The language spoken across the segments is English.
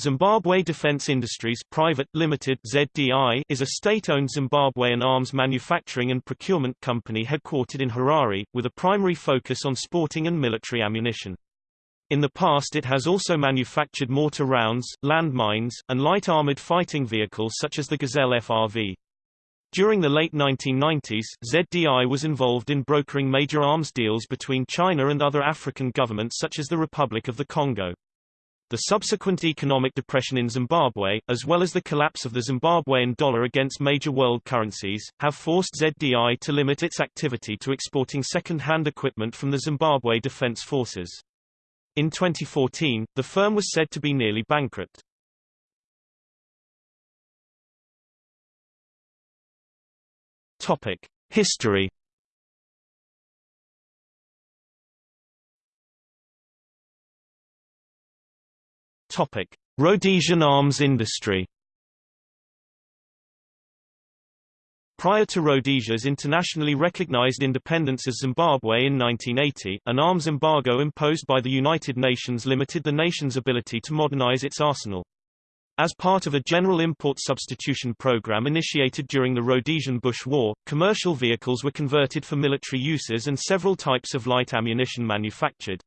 Zimbabwe Defence Industries Private Limited ZDI is a state-owned Zimbabwean arms manufacturing and procurement company headquartered in Harare, with a primary focus on sporting and military ammunition. In the past it has also manufactured mortar rounds, landmines, and light armored fighting vehicles such as the Gazelle FRV. During the late 1990s, ZDI was involved in brokering major arms deals between China and other African governments such as the Republic of the Congo. The subsequent economic depression in Zimbabwe, as well as the collapse of the Zimbabwean dollar against major world currencies, have forced ZDI to limit its activity to exporting second-hand equipment from the Zimbabwe Defense Forces. In 2014, the firm was said to be nearly bankrupt. Topic: History. Topic: Rhodesian arms industry. Prior to Rhodesia's internationally recognized independence as Zimbabwe in 1980, an arms embargo imposed by the United Nations limited the nation's ability to modernize its arsenal. As part of a general import substitution program initiated during the Rhodesian Bush War, commercial vehicles were converted for military uses and several types of light ammunition manufactured.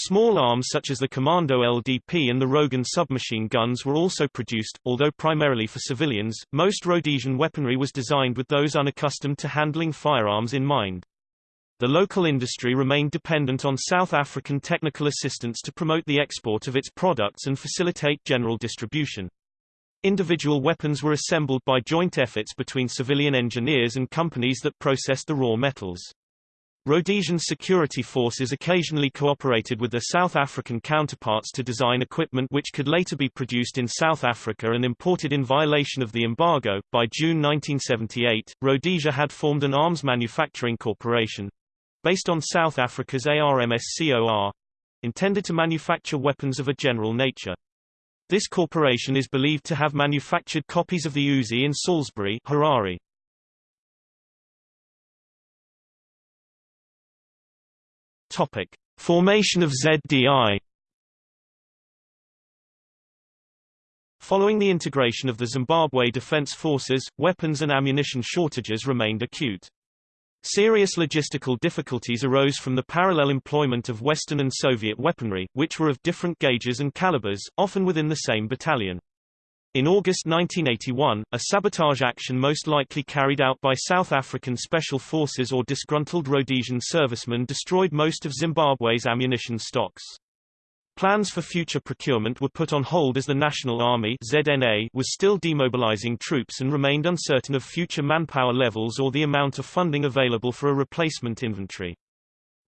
Small arms such as the Commando LDP and the Rhogun submachine guns were also produced, although primarily for civilians. Most Rhodesian weaponry was designed with those unaccustomed to handling firearms in mind. The local industry remained dependent on South African technical assistance to promote the export of its products and facilitate general distribution. Individual weapons were assembled by joint efforts between civilian engineers and companies that processed the raw metals. Rhodesian security forces occasionally cooperated with their South African counterparts to design equipment which could later be produced in South Africa and imported in violation of the embargo. By June 1978, Rhodesia had formed an arms manufacturing corporation, based on South Africa's ARMSCOR, intended to manufacture weapons of a general nature. This corporation is believed to have manufactured copies of the Uzi in Salisbury, Harare. Topic: Formation of ZDI. Following the integration of the Zimbabwe Defense Forces, weapons and ammunition shortages remained acute. Serious logistical difficulties arose from the parallel employment of Western and Soviet weaponry, which were of different gauges and calibers, often within the same battalion. In August 1981, a sabotage action most likely carried out by South African Special Forces or disgruntled Rhodesian servicemen destroyed most of Zimbabwe's ammunition stocks. Plans for future procurement were put on hold as the National Army ZNA was still demobilizing troops and remained uncertain of future manpower levels or the amount of funding available for a replacement inventory.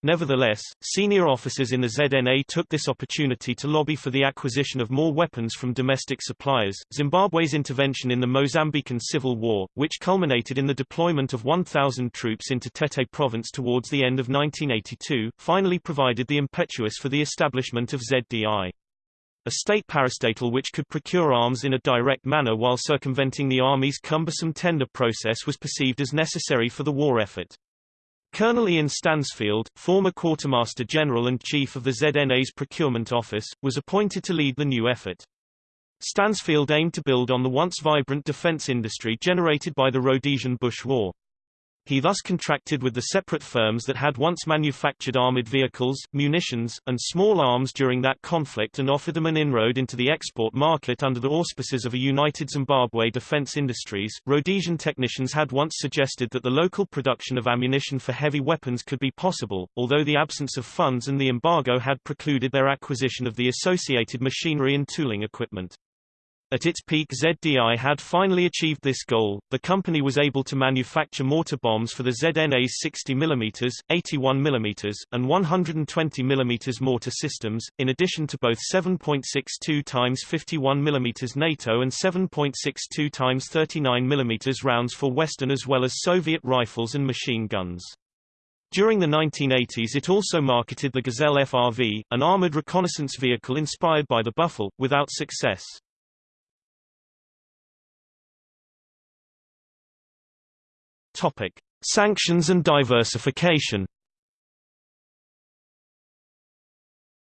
Nevertheless, senior officers in the ZNA took this opportunity to lobby for the acquisition of more weapons from domestic suppliers. Zimbabwe's intervention in the Mozambican Civil War, which culminated in the deployment of 1,000 troops into Tete province towards the end of 1982, finally provided the impetus for the establishment of ZDI. A state parastatal which could procure arms in a direct manner while circumventing the Army's cumbersome tender process was perceived as necessary for the war effort. Colonel Ian Stansfield, former Quartermaster General and Chief of the ZNA's Procurement Office, was appointed to lead the new effort. Stansfield aimed to build on the once vibrant defense industry generated by the Rhodesian Bush War. He thus contracted with the separate firms that had once manufactured armored vehicles, munitions, and small arms during that conflict and offered them an inroad into the export market under the auspices of a united Zimbabwe defense industries. Rhodesian technicians had once suggested that the local production of ammunition for heavy weapons could be possible, although the absence of funds and the embargo had precluded their acquisition of the associated machinery and tooling equipment. At its peak ZDI had finally achieved this goal. The company was able to manufacture mortar bombs for the ZNA's 60 mm, 81 mm, and 120 mm mortar systems, in addition to both 7.62 x 51 mm NATO and 7.62 x 39 mm rounds for Western as well as Soviet rifles and machine guns. During the 1980s it also marketed the Gazelle FRV, an armored reconnaissance vehicle inspired by the Buffel, without success. Topic: Sanctions and diversification.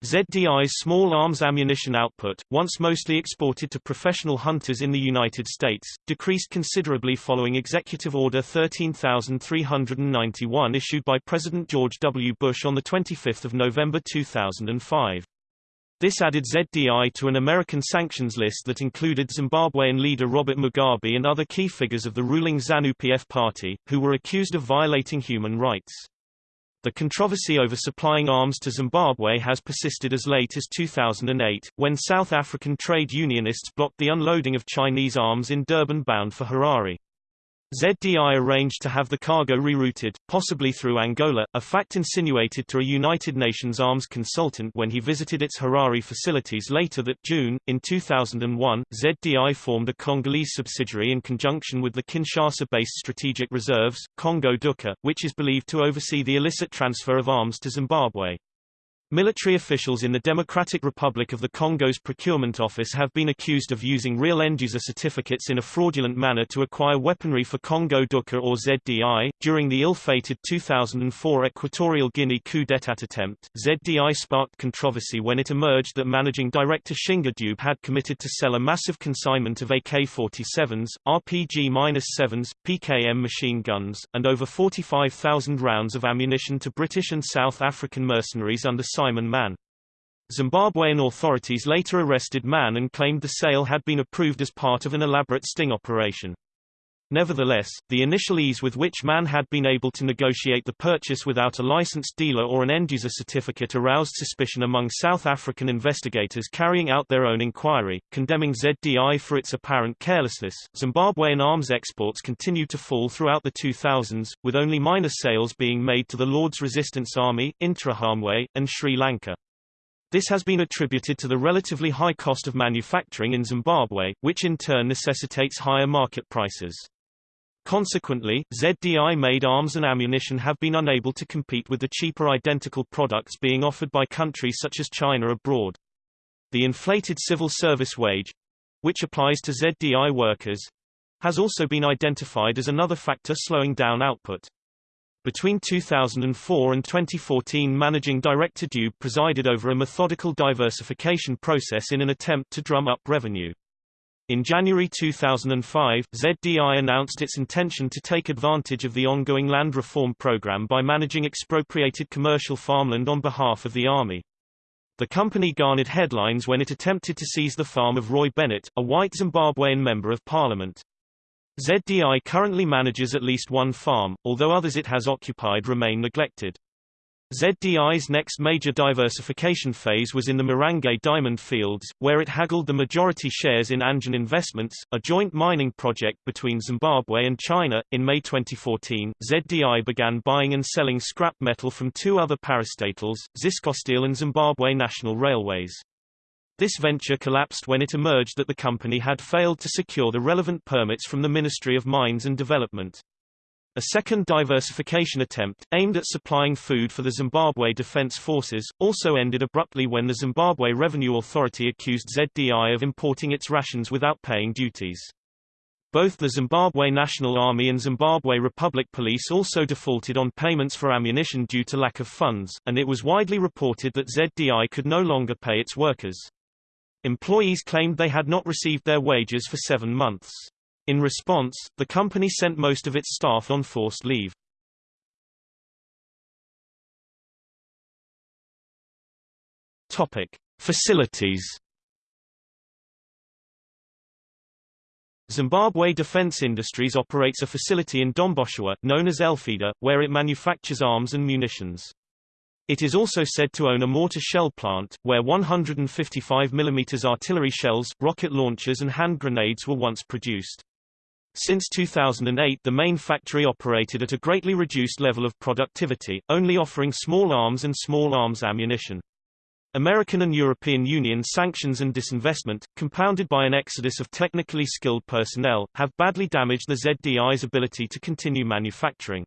ZDI's small arms ammunition output, once mostly exported to professional hunters in the United States, decreased considerably following Executive Order 13391 issued by President George W. Bush on 25 November 2005. This added ZDI to an American sanctions list that included Zimbabwean leader Robert Mugabe and other key figures of the ruling ZANU-PF party, who were accused of violating human rights. The controversy over supplying arms to Zimbabwe has persisted as late as 2008, when South African trade unionists blocked the unloading of Chinese arms in Durban bound for Harare. ZDI arranged to have the cargo rerouted, possibly through Angola, a fact insinuated to a United Nations arms consultant when he visited its Harare facilities later that June. In 2001, ZDI formed a Congolese subsidiary in conjunction with the Kinshasa-based Strategic Reserves, Congo DUCA, which is believed to oversee the illicit transfer of arms to Zimbabwe. Military officials in the Democratic Republic of the Congo's Procurement Office have been accused of using real end-user certificates in a fraudulent manner to acquire weaponry for Congo DUCA or ZDI. During the ill-fated 2004 Equatorial Guinea coup d'état attempt, ZDI sparked controversy when it emerged that managing director Tshinga Dube had committed to sell a massive consignment of AK-47s, RPG-7s, PKM machine guns, and over 45,000 rounds of ammunition to British and South African mercenaries under Simon Mann. Zimbabwean authorities later arrested Mann and claimed the sale had been approved as part of an elaborate sting operation. Nevertheless, the initial ease with which Mann had been able to negotiate the purchase without a licensed dealer or an end-user certificate aroused suspicion among South African investigators carrying out their own inquiry, condemning ZDI for its apparent carelessness. Zimbabwean arms exports continued to fall throughout the 2000s, with only minor sales being made to the Lord's Resistance Army, Interahamwe, and Sri Lanka. This has been attributed to the relatively high cost of manufacturing in Zimbabwe, which in turn necessitates higher market prices. Consequently, ZDI-made arms and ammunition have been unable to compete with the cheaper identical products being offered by countries such as China abroad. The inflated civil service wage, which applies to ZDI workers, has also been identified as another factor slowing down output. Between 2004 and 2014 Managing Director Dube presided over a methodical diversification process in an attempt to drum up revenue. In January 2005, ZDI announced its intention to take advantage of the ongoing land reform program by managing expropriated commercial farmland on behalf of the Army. The company garnered headlines when it attempted to seize the farm of Roy Bennett, a white Zimbabwean member of parliament. ZDI currently manages at least one farm, although others it has occupied remain neglected. ZDI's next major diversification phase was in the Marange diamond fields, where it haggled the majority shares in Anjin Investments, a joint mining project between Zimbabwe and China. In May 2014, ZDI began buying and selling scrap metal from two other parastatals, Ziscosteel and Zimbabwe National Railways. This venture collapsed when it emerged that the company had failed to secure the relevant permits from the Ministry of Mines and Development. A second diversification attempt, aimed at supplying food for the Zimbabwe Defense Forces, also ended abruptly when the Zimbabwe Revenue Authority accused ZDI of importing its rations without paying duties. Both the Zimbabwe National Army and Zimbabwe Republic Police also defaulted on payments for ammunition due to lack of funds, and it was widely reported that ZDI could no longer pay its workers. Employees claimed they had not received their wages for seven months. In response, the company sent most of its staff on forced leave. Topic: Facilities. Zimbabwe Defense Industries operates a facility in Domboshava, known as Elphida, where it manufactures arms and munitions. It is also said to own a mortar shell plant, where 155 mm artillery shells, rocket launchers and hand grenades were once produced. Since 2008 the main factory operated at a greatly reduced level of productivity, only offering small arms and small arms ammunition. American and European Union sanctions and disinvestment, compounded by an exodus of technically skilled personnel, have badly damaged the ZDI's ability to continue manufacturing.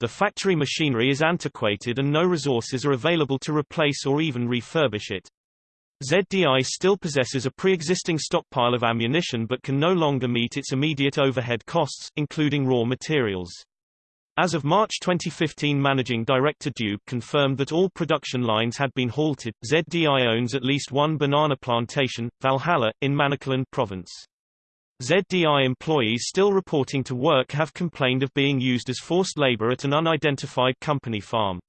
The factory machinery is antiquated and no resources are available to replace or even refurbish it. ZDI still possesses a pre-existing stockpile of ammunition but can no longer meet its immediate overhead costs, including raw materials. As of March 2015 Managing Director Dube confirmed that all production lines had been halted. ZDI owns at least one banana plantation, Valhalla, in Manicaland province. ZDI employees still reporting to work have complained of being used as forced labor at an unidentified company farm.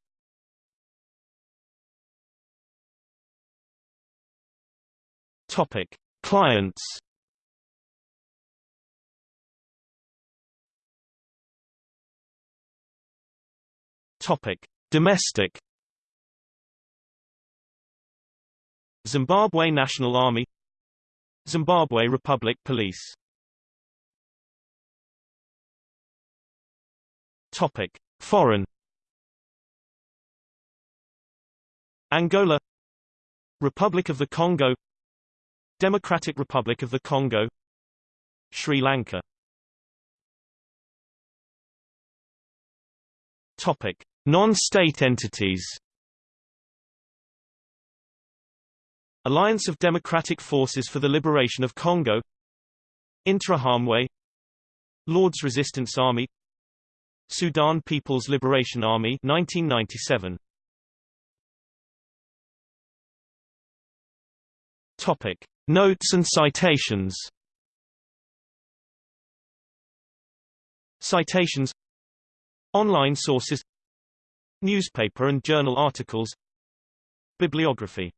Topic: Clients. Topic: Domestic. Zimbabwe National Army. Zimbabwe Republic Police. Topic: Foreign. Angola. Republic of the Congo Democratic Republic of the Congo Sri Lanka. Topic: Non-state entities. Alliance of Democratic Forces for the Liberation of Congo. Interahamwe Lord's Resistance Army. Sudan People's Liberation Army 1997 Topic Notes and citations. Citations. Online sources. Newspaper and journal articles. Bibliography